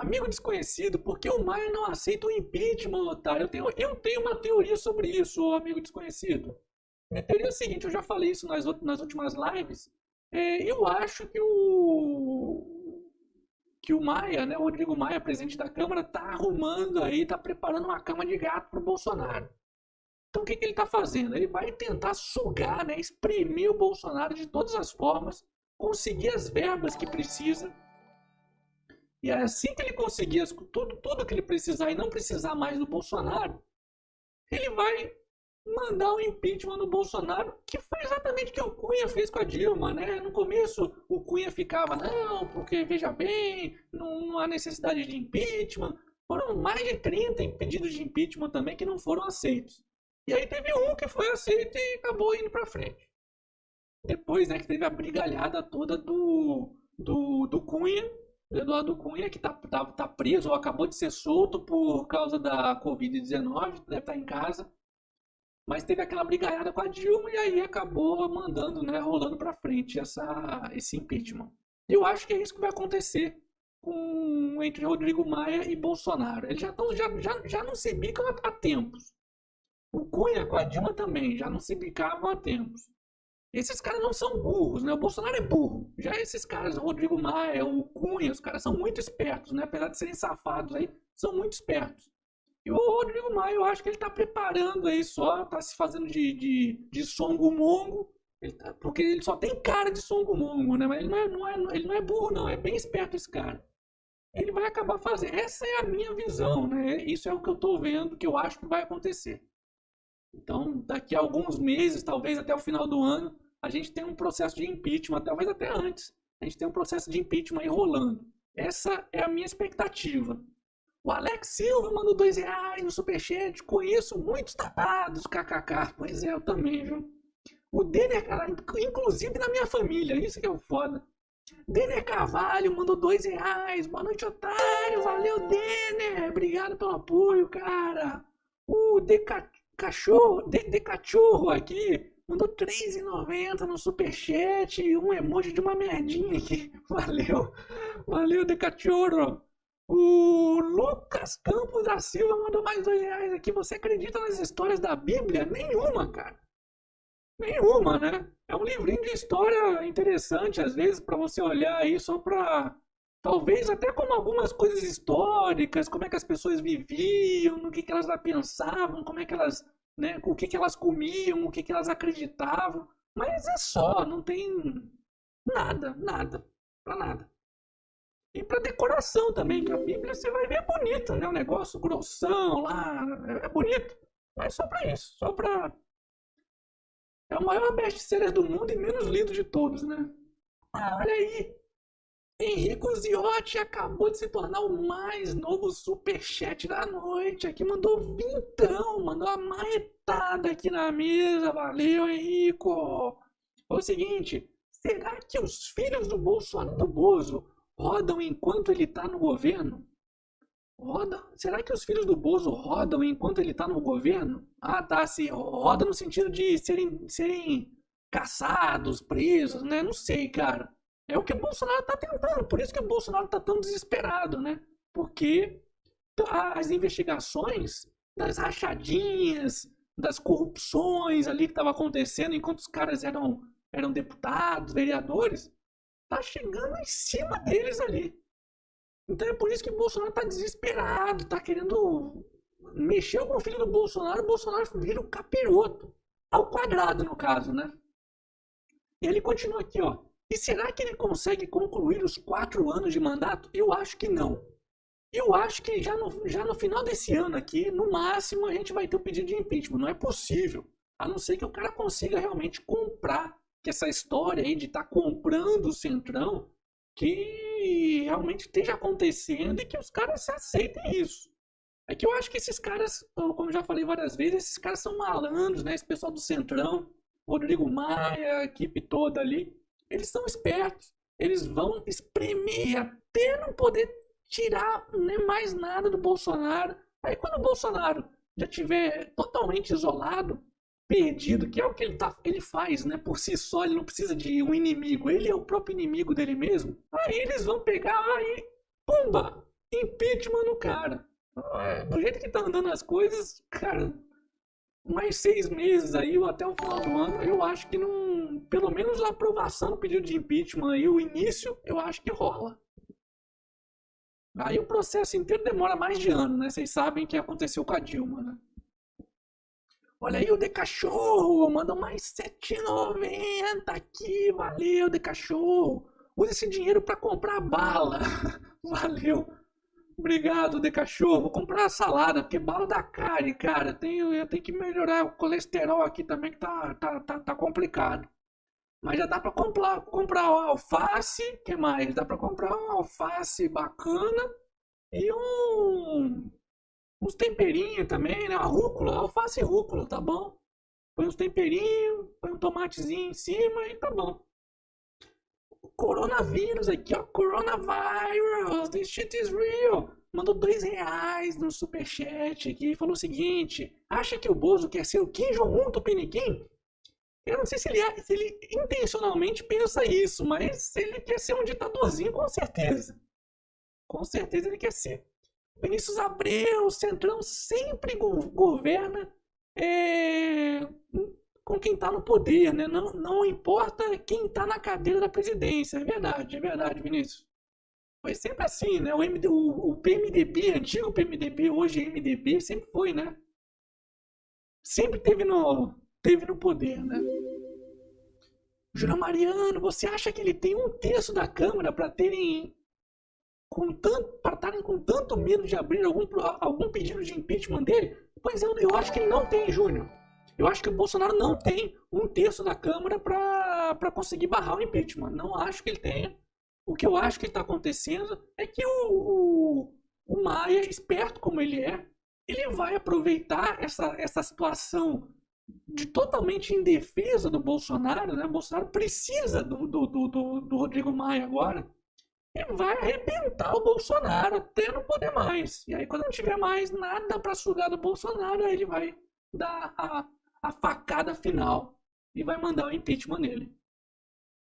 amigo desconhecido, por que o Maia não aceita o impeachment, otário? Eu tenho, eu tenho uma teoria sobre isso, amigo desconhecido. Minha teoria é a seguinte, eu já falei isso nas, nas últimas lives. É, eu acho que o que o Maia, né, o Rodrigo Maia, presidente da Câmara, tá arrumando aí, tá preparando uma cama de gato pro Bolsonaro. Então o que, que ele está fazendo? Ele vai tentar sugar, né, exprimir o Bolsonaro de todas as formas, conseguir as verbas que precisa. E é assim que ele conseguir tudo, tudo que ele precisar e não precisar mais do Bolsonaro, ele vai mandar o impeachment no Bolsonaro, que foi exatamente o que o Cunha fez com a Dilma, né? No começo o Cunha ficava, não, porque veja bem, não, não há necessidade de impeachment. Foram mais de 30 pedidos de impeachment também que não foram aceitos. E aí teve um que foi aceito e acabou indo para frente. Depois, né, que teve a brigalhada toda do, do, do Cunha, Eduardo Cunha, que tá, tá, tá preso ou acabou de ser solto por causa da Covid-19, deve estar tá em casa. Mas teve aquela brigalhada com a Dilma e aí acabou mandando, né, rolando para frente essa, esse impeachment. Eu acho que é isso que vai acontecer com, entre Rodrigo Maia e Bolsonaro. Eles já, tão, já, já, já não se bicam há tempos. O Cunha com a Dilma também, já não se bicavam há tempos. Esses caras não são burros, né? O Bolsonaro é burro. Já esses caras, o Rodrigo Maia, o Cunha, os caras são muito espertos, né? Apesar de serem safados aí, são muito espertos. E o Rodrigo Maia, eu acho que ele tá preparando aí só, tá se fazendo de, de, de songo-mongo, ele tá, porque ele só tem cara de songo-mongo, né? Mas ele não, é, não é, ele não é burro, não. É bem esperto esse cara. Ele vai acabar fazendo. Essa é a minha visão, né? Isso é o que eu tô vendo, que eu acho que vai acontecer. Então, daqui a alguns meses, talvez até o final do ano, a gente tem um processo de impeachment, talvez até antes, a gente tem um processo de impeachment aí rolando. Essa é a minha expectativa. O Alex Silva mandou dois reais no superchat. Conheço muitos tapados, kkk. Pois é, eu também, viu? O Denner, inclusive na minha família, isso que é o foda. Denner Carvalho mandou dois reais. Boa noite, otário. Valeu, Denner. Obrigado pelo apoio, cara. O Deca cachorro, de, cachorro aqui, mandou R$3,90 no superchat e um emoji de uma merdinha aqui. Valeu, valeu, de cachorro. O Lucas Campos da Silva mandou mais dois reais aqui. Você acredita nas histórias da Bíblia? Nenhuma, cara. Nenhuma, né? É um livrinho de história interessante, às vezes, para você olhar aí só para Talvez até como algumas coisas históricas, como é que as pessoas viviam, no que, que elas pensavam, como é que elas, né, o que, que elas comiam, o que, que elas acreditavam. Mas é só, não tem nada, nada, para nada. E para decoração também, que a Bíblia você vai ver é bonita, né? Um negócio grossão lá, é, é bonito. Mas só para isso, só para é o maior best-seller do mundo e menos lido de todos, né? Ah, olha aí, Henrico Ziotti acabou de se tornar o mais novo superchat da noite. Aqui mandou vintão, mandou a marretada aqui na mesa. Valeu, Henrico. É o seguinte, será que os filhos do Bolsonaro, do Bozo, rodam enquanto ele está no governo? Roda? Será que os filhos do Bozo rodam enquanto ele está no governo? Ah, tá, se roda no sentido de serem, serem caçados, presos, né? Não sei, cara. É o que o Bolsonaro está tentando, por isso que o Bolsonaro está tão desesperado, né? Porque as investigações das rachadinhas, das corrupções ali que estava acontecendo enquanto os caras eram, eram deputados, vereadores, tá chegando em cima deles ali. Então é por isso que o Bolsonaro está desesperado, está querendo mexer com o filho do Bolsonaro, o Bolsonaro vira o capiroto. Ao quadrado, no caso, né? E ele continua aqui, ó. E será que ele consegue concluir os quatro anos de mandato? Eu acho que não. Eu acho que já no, já no final desse ano aqui, no máximo, a gente vai ter um pedido de impeachment. Não é possível. A não ser que o cara consiga realmente comprar. Que essa história aí de estar tá comprando o Centrão, que realmente esteja acontecendo e que os caras aceitem isso. É que eu acho que esses caras, como eu já falei várias vezes, esses caras são malandros, né? Esse pessoal do Centrão, Rodrigo Maia, a equipe toda ali eles são espertos. Eles vão espremer até não poder tirar nem mais nada do Bolsonaro. Aí quando o Bolsonaro já tiver totalmente isolado, perdido, que é o que ele, tá, ele faz, né? Por si só, ele não precisa de um inimigo, ele é o próprio inimigo dele mesmo. Aí eles vão pegar e pumba! impeachment no cara. Do jeito que tá andando as coisas, cara, mais seis meses aí, ou até o final do ano, eu acho que não. Pelo menos a aprovação do pedido de impeachment e o início, eu acho que rola. Aí o processo inteiro demora mais de ano, né? Vocês sabem o que aconteceu com a Dilma, né? Olha aí o De Cachorro, manda mais 7,90 aqui, valeu De Cachorro. Usa esse dinheiro para comprar bala. valeu. Obrigado, de cachorro. Vou comprar salada, porque bala da carne, cara. Tenho, eu tenho que melhorar o colesterol aqui também, que tá, tá, tá, tá complicado. Mas já dá pra comprar, comprar alface. que mais? Dá pra comprar um alface bacana. E um. Uns temperinhos também, né? Uma rúcula, alface e rúcula, tá bom? Põe uns temperinhos, põe um tomatezinho em cima e tá bom coronavírus aqui, ó. Coronavirus, this shit is real. Mandou dois reais no superchat aqui e falou o seguinte: acha que o Bozo quer ser o Kim Jong-un Tupiniquim? Eu não sei se ele, é, se ele intencionalmente pensa isso, mas ele quer ser um ditadorzinho, com certeza. Com certeza ele quer ser. Vinícius Abreu, Centrão sempre go governa é, com quem está no poder, né? Não, não importa quem está na cadeira da presidência. É verdade, é verdade, Vinícius. Foi sempre assim, né? O, MD, o, o PMDB, antigo PMDB, hoje MDB, sempre foi, né? Sempre teve no, teve no poder, né? Júlio Mariano, você acha que ele tem um terço da Câmara para terem com tanto para estarem com tanto medo de abrir algum, algum pedido de impeachment dele? Pois eu, eu acho que ele não tem, Júnior. Eu acho que o Bolsonaro não tem um terço da Câmara para conseguir barrar o impeachment. Não acho que ele tenha. O que eu acho que está acontecendo é que o, o, o Maia, esperto como ele é, ele vai aproveitar essa, essa situação de totalmente indefesa do Bolsonaro, né? O Bolsonaro precisa do, do, do, do, Rodrigo Maia agora. E vai arrebentar o Bolsonaro até não poder mais. E aí, quando não tiver mais nada para sugar do Bolsonaro, aí ele vai dar a, a facada final e vai mandar o impeachment nele.